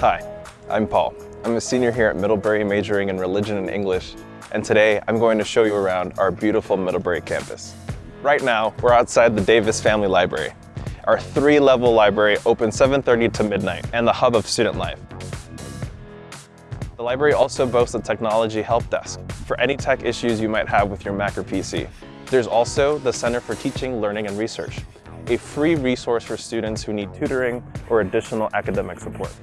Hi, I'm Paul. I'm a senior here at Middlebury majoring in religion and English, and today I'm going to show you around our beautiful Middlebury campus. Right now, we're outside the Davis Family Library. Our three-level library opens 7.30 to midnight and the hub of student life. The library also boasts a technology help desk for any tech issues you might have with your Mac or PC. There's also the Center for Teaching, Learning, and Research, a free resource for students who need tutoring or additional academic support.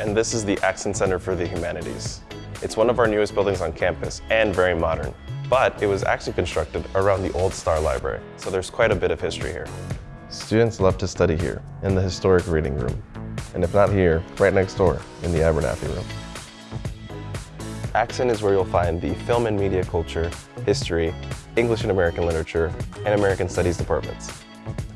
And this is the Axinn Center for the Humanities. It's one of our newest buildings on campus and very modern, but it was actually constructed around the old Starr Library, so there's quite a bit of history here. Students love to study here in the historic reading room, and if not here, right next door in the Abernethy room. Axinn is where you'll find the film and media culture, history, English and American literature, and American studies departments.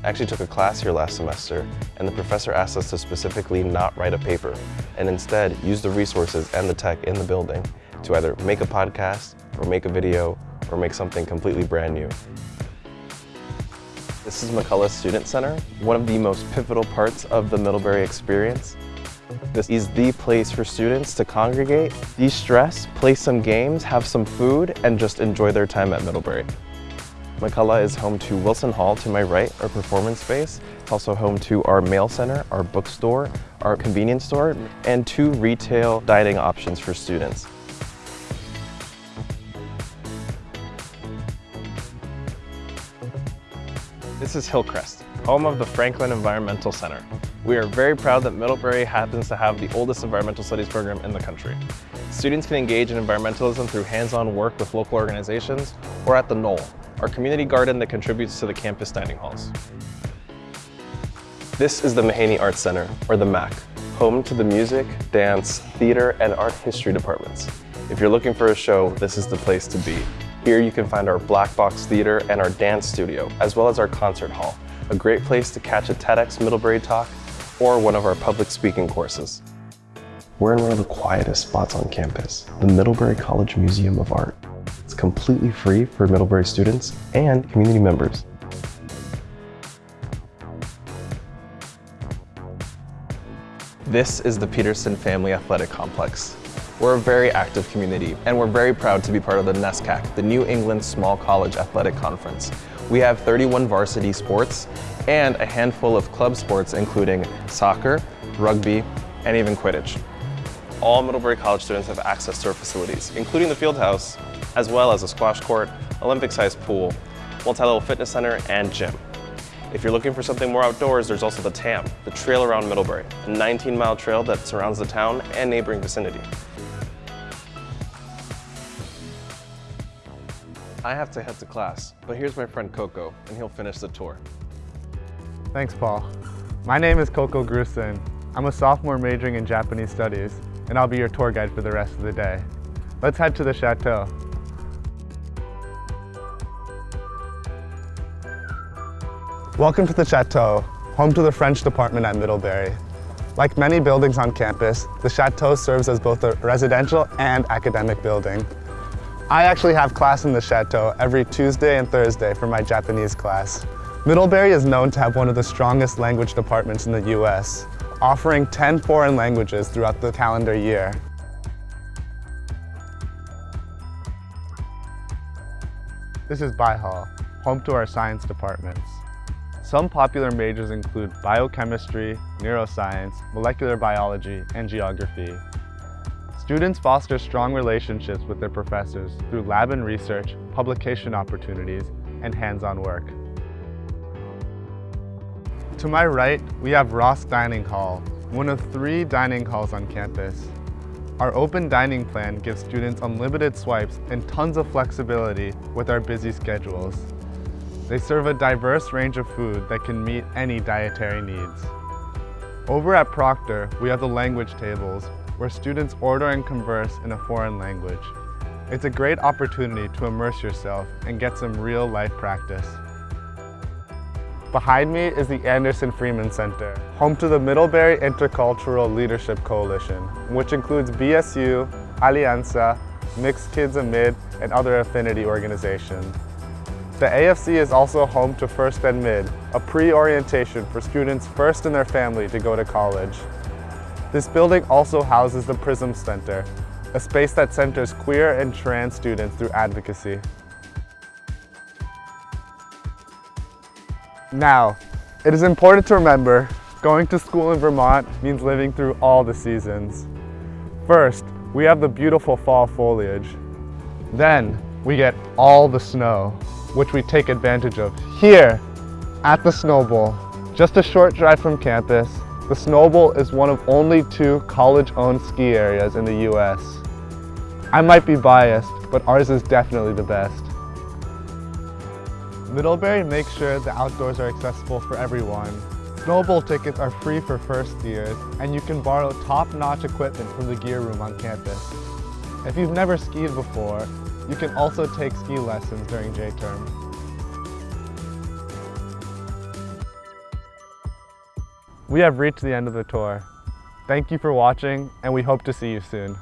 I actually took a class here last semester, and the professor asked us to specifically not write a paper, and instead use the resources and the tech in the building to either make a podcast, or make a video, or make something completely brand new. This is McCullough Student Center, one of the most pivotal parts of the Middlebury experience. This is the place for students to congregate, de-stress, play some games, have some food, and just enjoy their time at Middlebury. McCullough is home to Wilson Hall to my right, our performance space. It's also home to our mail center, our bookstore, our convenience store, and two retail dining options for students. This is Hillcrest, home of the Franklin Environmental Center. We are very proud that Middlebury happens to have the oldest environmental studies program in the country. Students can engage in environmentalism through hands-on work with local organizations or at the Knoll, our community garden that contributes to the campus dining halls. This is the Mahaney Arts Center, or the MAC, home to the music, dance, theater, and art history departments. If you're looking for a show, this is the place to be. Here you can find our Black Box Theater and our dance studio, as well as our concert hall, a great place to catch a TEDx Middlebury talk or one of our public speaking courses. We're in one of the quietest spots on campus, the Middlebury College Museum of Art. It's completely free for Middlebury students and community members. This is the Peterson Family Athletic Complex. We're a very active community, and we're very proud to be part of the NESCAC, the New England Small College Athletic Conference. We have 31 varsity sports and a handful of club sports including soccer, rugby, and even Quidditch. All Middlebury College students have access to our facilities, including the field house, as well as a squash court, Olympic-sized pool, multi-level fitness center, and gym. If you're looking for something more outdoors, there's also the TAM, the Trail Around Middlebury, a 19-mile trail that surrounds the town and neighboring vicinity. I have to head to class, but here's my friend Coco, and he'll finish the tour. Thanks, Paul. My name is Coco Grusin. I'm a sophomore majoring in Japanese studies, and I'll be your tour guide for the rest of the day. Let's head to the chateau. Welcome to the Chateau, home to the French department at Middlebury. Like many buildings on campus, the Chateau serves as both a residential and academic building. I actually have class in the Chateau every Tuesday and Thursday for my Japanese class. Middlebury is known to have one of the strongest language departments in the US, offering 10 foreign languages throughout the calendar year. This is Bi-Hall, home to our science departments. Some popular majors include biochemistry, neuroscience, molecular biology, and geography. Students foster strong relationships with their professors through lab and research, publication opportunities, and hands-on work. To my right, we have Ross Dining Hall, one of three dining halls on campus. Our open dining plan gives students unlimited swipes and tons of flexibility with our busy schedules. They serve a diverse range of food that can meet any dietary needs. Over at Proctor, we have the language tables, where students order and converse in a foreign language. It's a great opportunity to immerse yourself and get some real life practice. Behind me is the Anderson Freeman Center, home to the Middlebury Intercultural Leadership Coalition, which includes BSU, Alianza, Mixed Kids Amid, and other affinity organizations. The AFC is also home to First and Mid, a pre-orientation for students first in their family to go to college. This building also houses the PRISM Center, a space that centers queer and trans students through advocacy. Now, it is important to remember, going to school in Vermont means living through all the seasons. First, we have the beautiful fall foliage. Then, we get all the snow, which we take advantage of here at the Snow Bowl. Just a short drive from campus, the Snow Bowl is one of only two college-owned ski areas in the US. I might be biased, but ours is definitely the best. Middlebury makes sure the outdoors are accessible for everyone. Snow Bowl tickets are free for first years, and you can borrow top-notch equipment from the gear room on campus. If you've never skied before, you can also take ski lessons during J-term. We have reached the end of the tour. Thank you for watching, and we hope to see you soon.